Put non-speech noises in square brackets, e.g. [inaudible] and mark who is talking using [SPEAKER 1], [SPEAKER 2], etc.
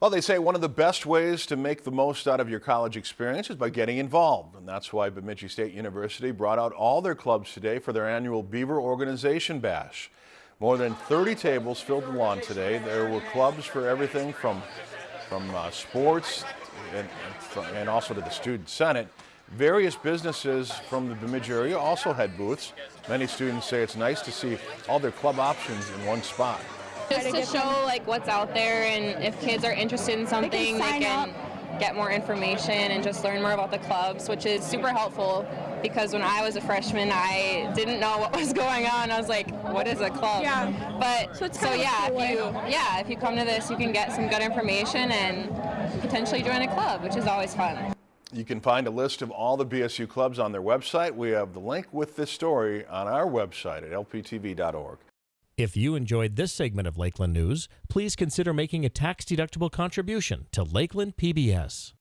[SPEAKER 1] Well, they say one of the best ways to make the most out of your college experience is by getting involved. And that's why Bemidji State University brought out all their clubs today for their annual Beaver Organization Bash. More than 30 tables filled the lawn today. There were clubs for everything from, from uh, sports and, and also to the Student Senate. Various businesses from the Bemidji area also had booths. Many students say it's nice to see all their club options in one spot.
[SPEAKER 2] Just to show like what's out there and if kids are interested in something, they can, they can get more information and just learn more about the clubs, which is super helpful because when I was a freshman, I didn't know what [laughs] was going on. I was like, what is a club?
[SPEAKER 3] Yeah.
[SPEAKER 2] But so, so yeah, if you yeah, if you come to this, you can get some good information and potentially join a club, which is always fun.
[SPEAKER 1] You can find a list of all the BSU clubs on their website. We have the link with this story on our website at lptv.org.
[SPEAKER 4] If you enjoyed this segment of Lakeland News, please consider making a tax-deductible contribution to Lakeland PBS.